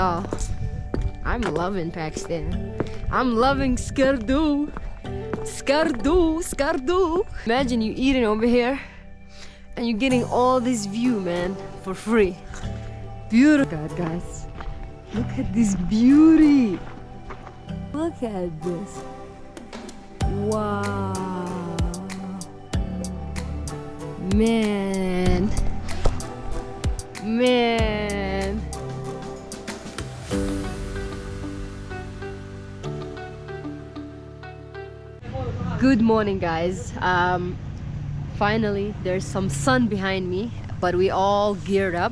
Oh, I'm loving Pakistan. I'm loving Skardu. Skardu, Skardu. Imagine you eating over here and you're getting all this view, man, for free. Beautiful. God, guys. Look at this beauty. Look at this. Wow. Man. Man. Good morning, guys. Um, finally, there's some sun behind me, but we all geared up,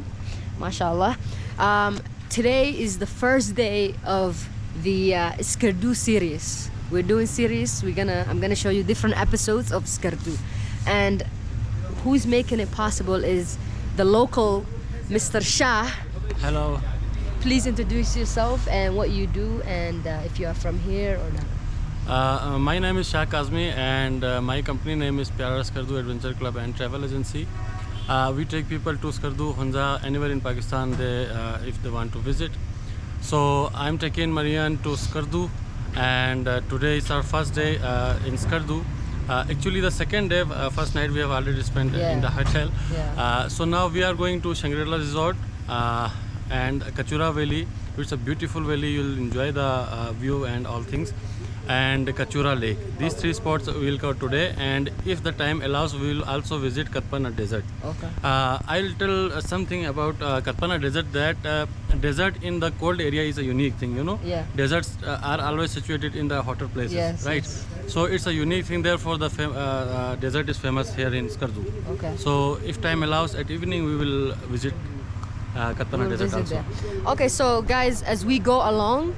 mashallah. Um, today is the first day of the uh, Skardu series. We're doing series. We're gonna. I'm gonna show you different episodes of Skardu, and who's making it possible is the local Mr. Shah. Hello. Please introduce yourself and what you do, and uh, if you are from here or not. Uh, uh, my name is Shah Kazmi and uh, my company name is Pyara Skardu Adventure Club and Travel Agency. Uh, we take people to Skardu, Hunza, anywhere in Pakistan they, uh, if they want to visit. So I'm taking Marian to Skardu and uh, today is our first day uh, in Skardu. Uh, actually the second day, uh, first night we have already spent Yeah. in the hotel. Yeah. So now we are going to Shangri-La Resort uh, and Kachura Valley. It's a beautiful valley. You'll enjoy the uh, view and all things. And Kachura Lake. These three spots we will cover today. And if the time allows, we will also visit Katpana Desert. Okay. Uh, I'll tell uh, something about uh, Katpana Desert. That uh, desert in the cold area is a unique thing. You know. Yeah. Deserts uh, are always situated in the hotter places, Yes, right? yes. So it's a unique thing. Therefore, the uh, uh, desert is famous here in Skardu. Okay. So if time allows, at evening we will visit uh, Katpana We'll Desert visit also. there. Okay, so guys, as we go along,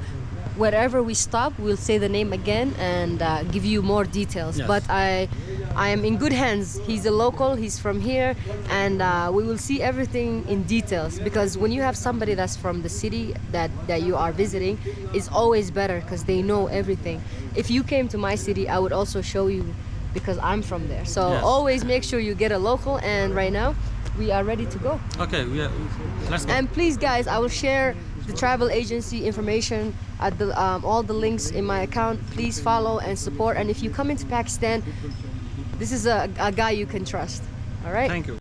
wherever we stop, we'll say the name again and uh, give you more details. Yes. But I, I am in good hands. He's a local. He's from here, and uh, we will see everything in details. Because when you have somebody that's from the city that that you are visiting, it's always better because they know everything. If you came to my city, I would also show you because I'm from there. So Yes. always make sure you get a local. And right now, we are ready to go. Okay, we are, let's go. And please, guys, I will share the travel agency information at the um, all the links in my account. Please follow and support. And if you come into Pakistan, this is a, a guy you can trust. All right. Thank you.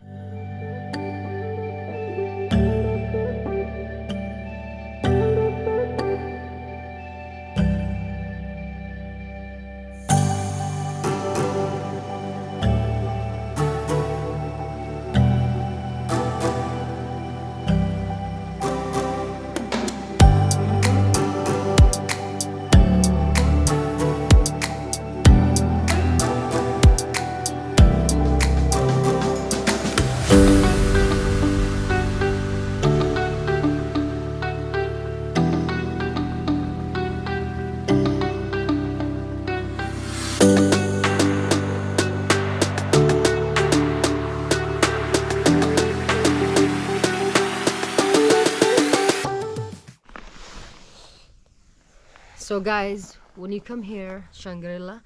So, guys, when you come here, Shangri-La,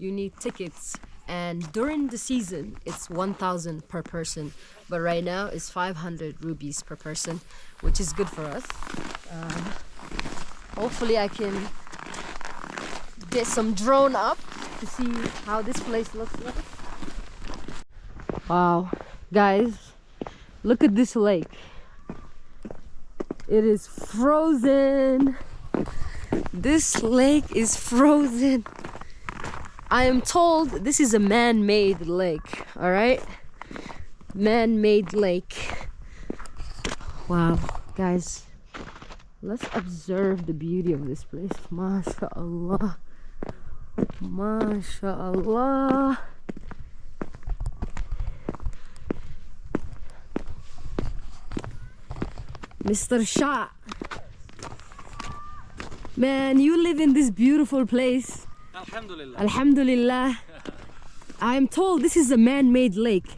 you need tickets. And during the season, it's 1,000 per person. But right now, it's 500 rupees per person, which is good for us. Um, hopefully, I can get some drone up to see how this place looks like. Wow, guys, look at this lake. It is frozen. This lake is frozen. I am told this is a man-made lake, all right? Man-made lake. Wow, guys. Let's observe the beauty of this place. MashaAllah. MashaAllah. Mr. Shah. Man, you live in this beautiful place. Alhamdulillah. Alhamdulillah. I am told this is a man-made lake.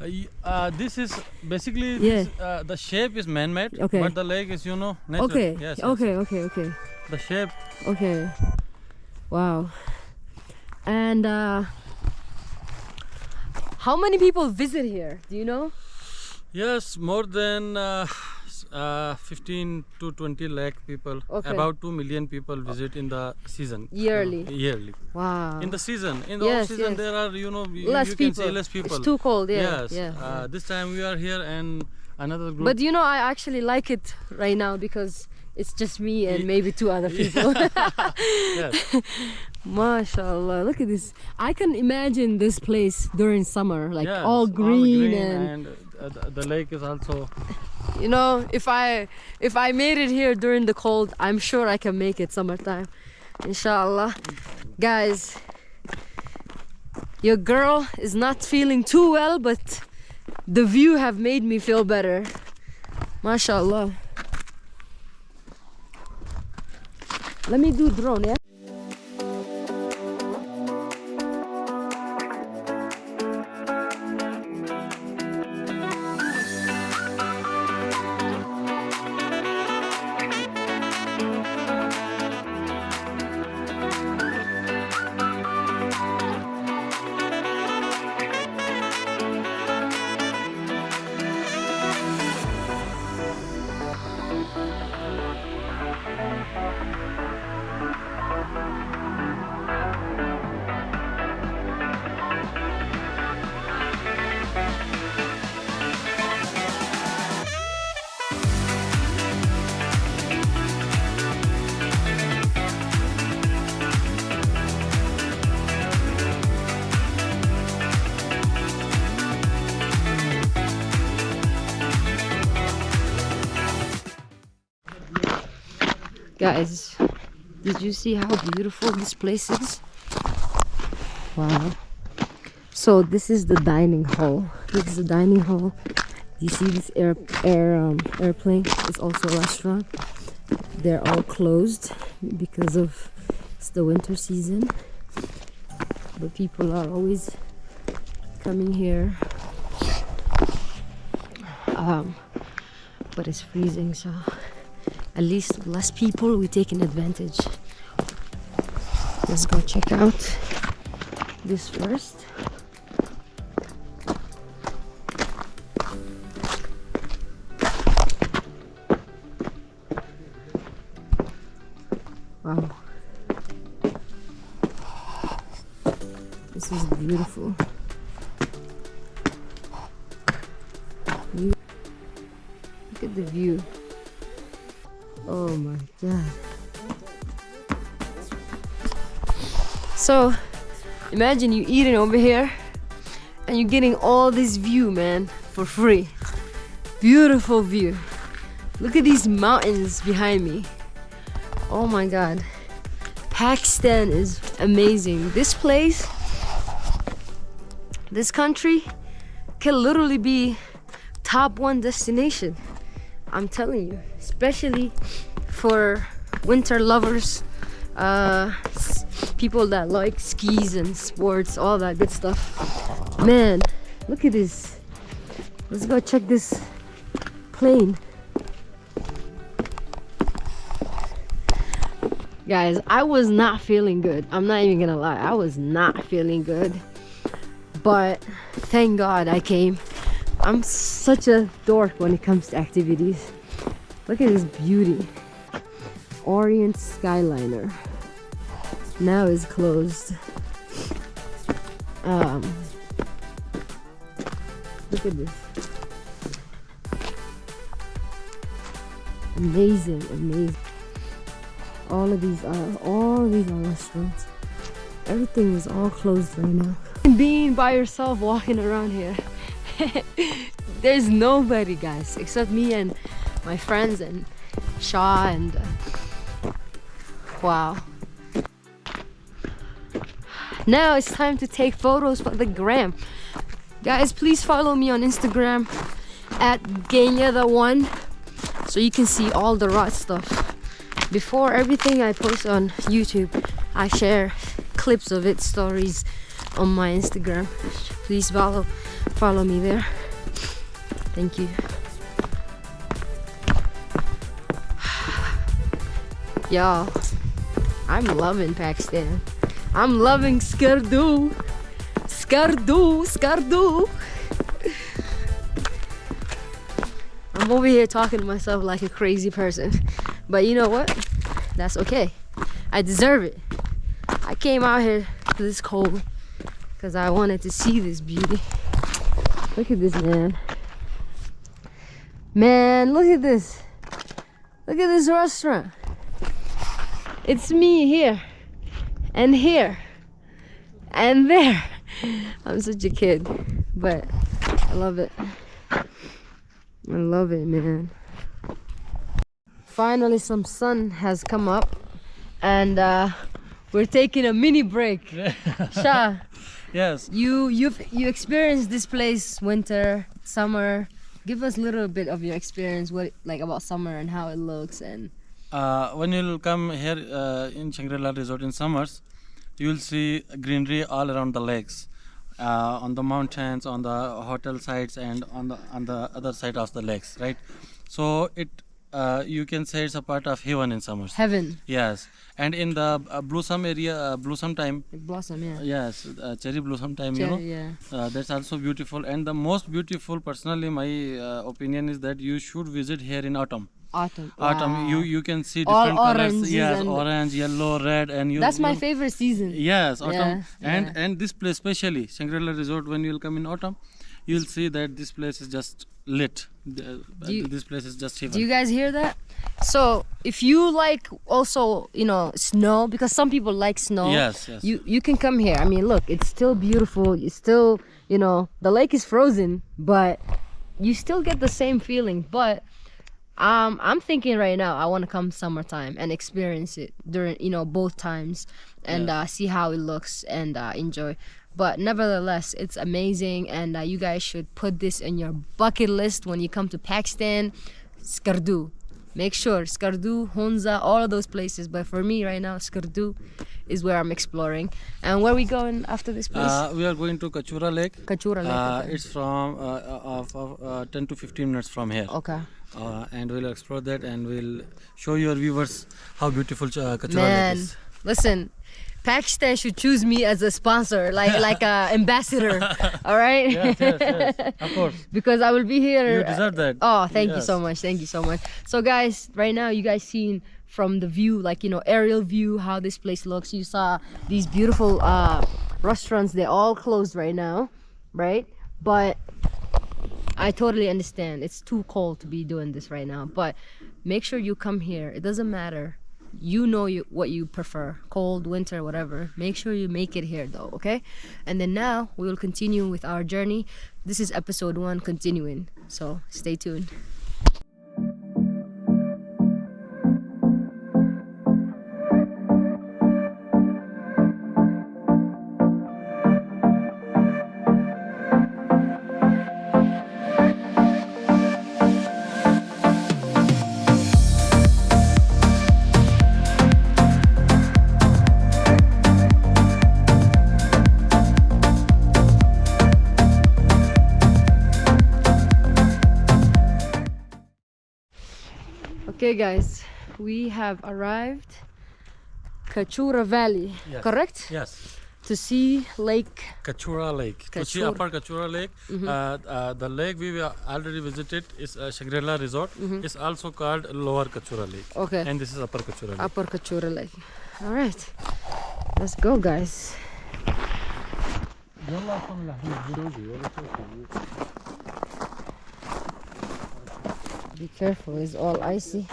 Uh, uh, this is basically Yeah. this, uh, the shape is man-made, Okay. but the lake is you know natural. Okay. Yes, yes. okay, okay, okay. The shape. Okay. Wow. And uh how many people visit here? Do you know? Yes, more than uh, uh, 15 to 20 lakh people. Okay. About 2 million people visit in the season. Yearly. Uh, yearly. Wow. In the season, in the Yes, off season, yes. there are you know you, less you can people. see less people. It's too cold. Yeah. yes. Yeah. Uh, this time we are here and another group. But you know, I actually like it right now because it's just me and maybe two other people. yes. Mashallah, look at this. I can imagine this place during summer, like yes, all green, and and uh, the, the lake is also you know, if I if I made it here during the cold, I'm sure I can make it summertime. Inshallah. Guys, your girl is not feeling too well, but the view have made me feel better. Mashallah. Let me do drone, yeah? Did you see how beautiful this place is? Wow. So this is the dining hall. This is the dining hall. You see this air air um, airplane? It's also a restaurant. They're all closed because of it's the winter season. But people are always coming here. Um, but it's freezing, so at least less people we take an advantage. Let's go check out this first. Wow. This is beautiful So, imagine you eating over here and you're getting all this view, man, for free. Beautiful view. Look at these mountains behind me. Oh my god. Pakistan is amazing. This place, this country can literally be top one destination. I'm telling you, especially for winter lovers, uh, people that like skis and sports, all that good stuff. Man, look at this. Let's go check this plane. Guys, I was not feeling good. I'm not even gonna lie. I was not feeling good. But thank God I came. I'm such a dork when it comes to activities. Look at this beauty. Orient Skyliner. Now is closed. Um, look at this. Amazing, amazing. All of these are all of these are restaurants. Everything is all closed right now. Being by yourself walking around here. There's nobody guys except me and my friends and Shah and uh, wow. Now it's time to take photos for the gram. Guys, please follow me on Instagram at Genya the one so you can see all the raw stuff. Before everything I post on YouTube, I share clips of it, stories on my Instagram. Please follow follow me there. Thank you. Y'all, I'm loving Pakistan. I'm loving Skardu. Skardu, Skardu. I'm over here talking to myself like a crazy person. But you know what? That's okay. I deserve it. I came out here to this cold because I wanted to see this beauty. Look at this man. Man, look at this. Look at this restaurant. It's me here and here and there. I'm such a kid, but I love it. I love it, man. Finally, some sun has come up, and uh, we're taking a mini break. Shah, Yes. you you've you experienced this place winter, summer. Give us a little bit of your experience, what like about summer and how it looks, and Uh, when you'll come here uh, in Shangri-La Resort in summers, you'll see greenery all around the lakes, uh, on the mountains, on the hotel sites, and on the on the other side of the lakes, right? So it uh, you can say it's a part of heaven in summers. heaven, Yes, and in the uh, blossom area, uh, blossom time, blossom, yeah. yes, uh, cherry blossom time, you know, Cherry, yeah. uh, that's also beautiful. And the most beautiful, personally, my uh, opinion is that you should visit here in autumn. Autumn. Autumn, you Wow. you can see All different colors. Yes, orange, yellow, red, and you. That's my you- favorite season. Yes, autumn, Yeah, and yeah. and this place, especially Shangri-La Resort, when you'll come in autumn, you'll see that this place is just lit. The- you- uh, this place is just heaven. Do you guys hear that? So if you like also, you know, snow, because some people like snow. Yes, yes. You you can come here. I mean, look, it's still beautiful. It's still, you know, the lake is frozen, but you still get the same feeling. But um, I'm thinking right now, I want to come summertime and experience it during, you know, both times, and uh, see how it looks and uh, enjoy. But nevertheless, it's amazing, and uh, you guys should put this in your bucket list when you come to Pakistan. Skardu. Make sure Skardu, Hunza, all of those places. But for me right now, Skardu is where I'm exploring. And where we going after this place? Uh, we are going to Kachura Lake. Kachura Lake. Uh, okay. it's from uh, uh, uh, 10 to 15 minutes from here. okay. Uh, and we'll explore that and we'll show your viewers how beautiful uh, Kachura Man, Lake is. listen, Pakistan should choose me as a sponsor, like like a ambassador. all right. yes, yes, yes. Of course. because I will be here. You deserve that. Oh, thank you so much. Thank you so much. So, guys, right now, you guys seen from the view, like you know, aerial view, how this place looks. You saw these beautiful uh, restaurants. They're all closed right now, right? But I totally understand. It's too cold to be doing this right now. But make sure you come here. It doesn't matter. You know you, what you prefer, cold, winter, whatever. Make sure you make it here, though. Okay. And then now we will continue with our journey. This is episode one, continuing. So stay tuned. Guys, we have arrived Kachura Valley, Yes. correct? Yes. To see Lake. Kachura Lake. To see upper Kachura Lake, uh, uh, the lake we were already visited is uh, Shangri-La Resort. It's also called Lower Kachura Lake. Okay. And this is Upper Kachura Lake. Upper Kachura Lake. All right, let's go, guys. Be careful, it's all icy.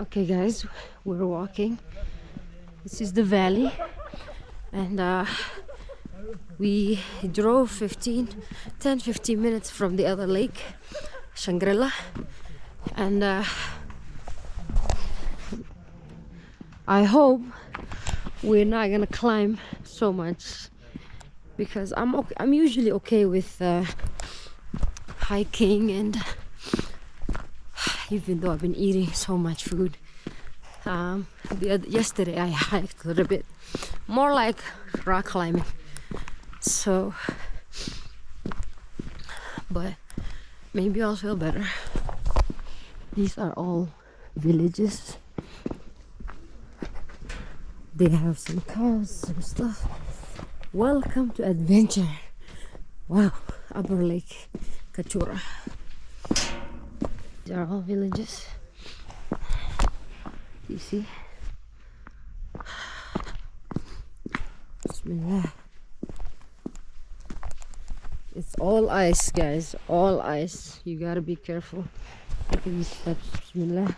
Okay, guys, we're walking. This is the valley, and uh, we drove 15, 10 15 minutes from the other lake, Shangri-La, and uh, I hope we're not gonna climb so much because I'm okay, I'm usually okay with uh, hiking and even though I've been eating so much food. Um, the oth- yesterday I hiked a little bit more like rock climbing. So, but maybe I'll feel better. These are all villages. They have some cows, some stuff. Welcome to adventure. Wow, Upper Lake. Kachura. These are all villages. You see? Bismillah. It's all ice, guys. All ice. You gotta be careful. Look at these steps. Bismillah.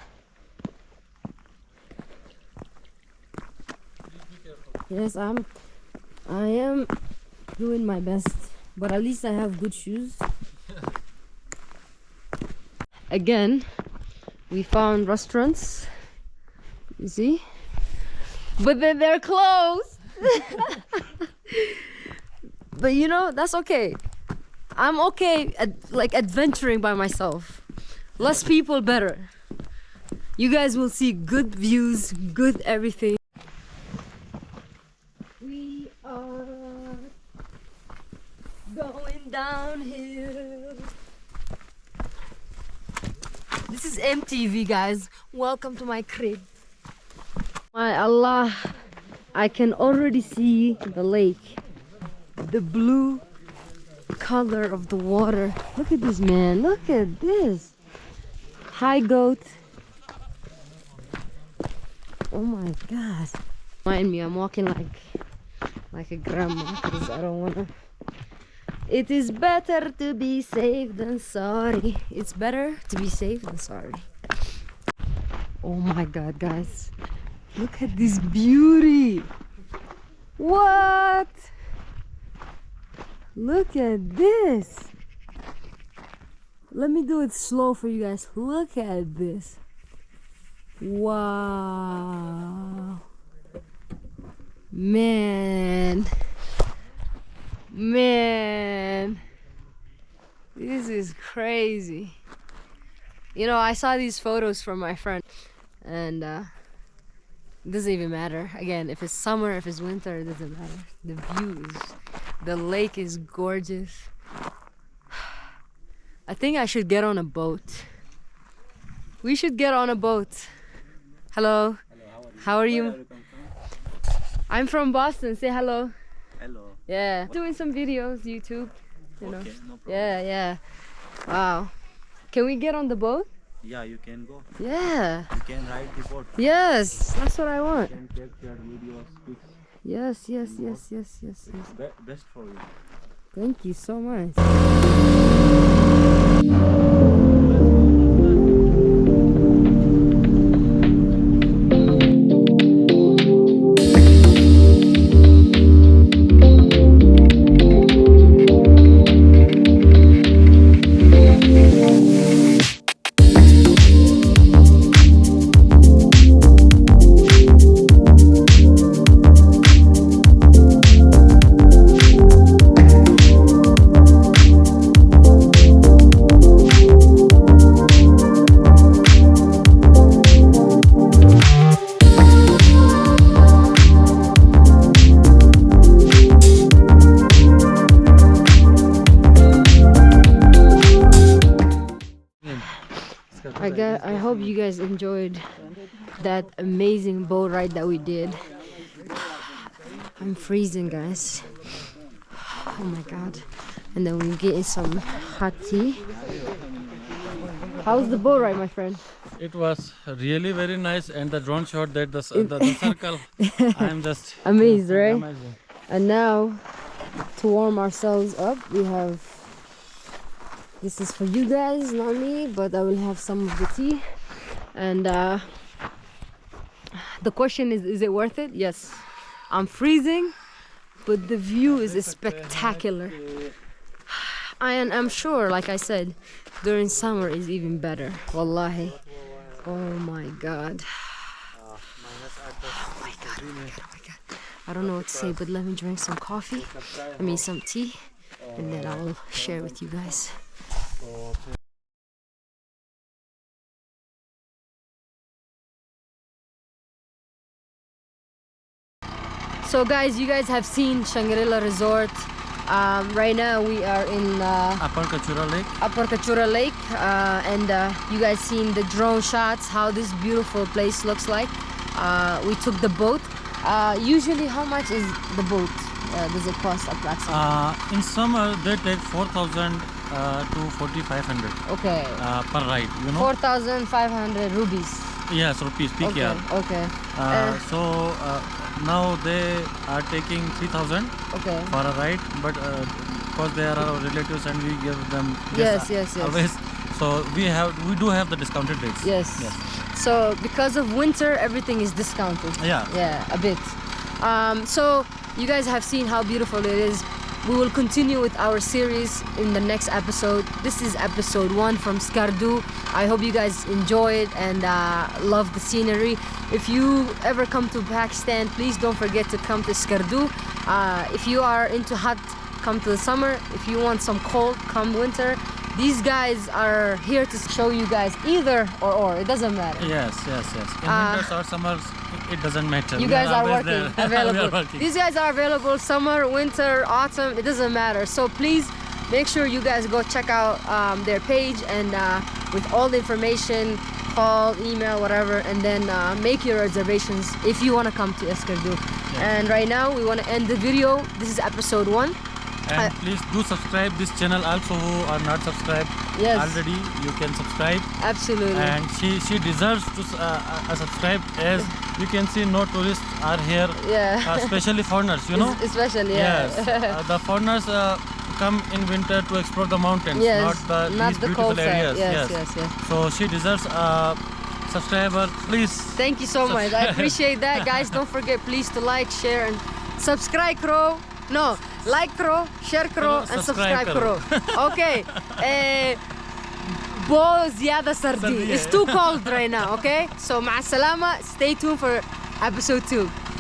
Yes, I'm. I am doing my best, but at least I have good shoes. Again, we found restaurants. You see, but then they're closed. but you know that's okay. I'm okay at like adventuring by myself. Less people, better. You guys will see good views, good everything. We are going downhill. This is MTV, guys. Welcome to my crib. My Allah, I can already see the lake. The blue color of the water. Look at this, man. Look at this. Hi, goat. Oh my god. Mind me, I'm walking like like a grandma because I don't wanna. It is better to be safe than sorry. It's better to be safe than sorry. Oh my god, guys. Look at this beauty. What? Look at this. Let me do it slow for you guys. Look at this. Wow. Man. Man. This is crazy. You know, I saw these photos from my friend and uh it doesn't even matter. Again, if it's summer, if it's winter, it doesn't matter. The views, the lake is gorgeous. I think I should get on a boat. We should get on a boat. Hello. how are you? I'm from Boston. Say hello. Hello. Yeah. Doing some videos, YouTube. You know. Okay, no problem. Yeah, yeah. Wow. Can we get on the boat? Yeah, you can go. Yeah. You can ride the boat. Yes. That's what I want. You can capture videos, pics. Yes, yes, yes, yes, yes, yes. Be best for you. Thank you so much. I got I hope you guys enjoyed that amazing boat ride that we did. I'm freezing guys. Oh my god. And then we're getting some hot tea. How's the boat ride my friend? It was really very nice, and the drone shot that the, the, the circle, I am just Amazed, right? amazing. And now to warm ourselves up we have this is for you guys, not me, but I will have some of the tea. And uh, the question is is it worth it? Yes. I'm freezing, but the view is spectacular. And I'm sure, like I said, during summer is even better. Wallahi. Oh my god. Oh my god, oh my god, oh my god. I don't know what to say, but let me drink some coffee. I mean some tea. And then I will share with you guys. So guys, you guys have seen Shangri-La Resort. Um, right now we are in uh, Upper Kachura Lake. Upper Kachura Lake uh, and uh, you guys seen the drone shots how this beautiful place looks like uh, we took the boat uh, usually how much is the boat uh, does it cost approximately Uh, in summer they take 4,000 uh, to 4500 Okay. uh, per ride. You know. 4,500 rupees. yes, rupees Okay. PKR. Okay. Uh, Uh, so uh, now they are taking 3000 Okay. for a ride, but uh, because they are our relatives and we give them Yes, yes, yes. always. So we have we do have the discounted rates. Yes. Yes. So because of winter, everything is discounted. Yeah. Yeah, a bit. Um, so you guys have seen how beautiful it is. We will continue with our series in the next episode. This is episode one from Skardu. I hope you guys enjoy it and uh, love the scenery. If you ever come to Pakistan, please don't forget to come to Skardu. Uh, if you are into hot, come to the summer. If you want some cold, come winter. These guys are here to show you guys either or or. It doesn't matter. Yes, yes, yes. In Uh, winters or summers, it doesn't matter. You We guys are always working, there. available. are working. These guys are available summer, winter, autumn, it doesn't matter. So please make sure you guys go check out um, their page and uh, with all the information, call, email, whatever, and then uh, make your reservations if you want to come to Eskardu. And right now we want to end the video. This is episode one. And I- please do subscribe this channel also who are not subscribed Yes. already. You can subscribe. Absolutely. And she she deserves to uh, uh, subscribe as you can see no tourists are here, yeah. uh, especially foreigners. You know. Es- Especially, yeah. Yes. uh, the foreigners uh, come in winter to explore the mountains, yes. not the not these the beautiful areas. Yes, yes, yes. So she deserves a subscriber. Please. Thank you so much. I appreciate that, guys. Don't forget, please, to like, share, and subscribe, Crow. No, like Crow, share Crow, and Subscribe subscribe Crow. Okay. Eh, Bo Ziada Sardi. Sardi, It's yeah. too cold right now, okay? So, مع السلامة. Stay tuned for episode 2.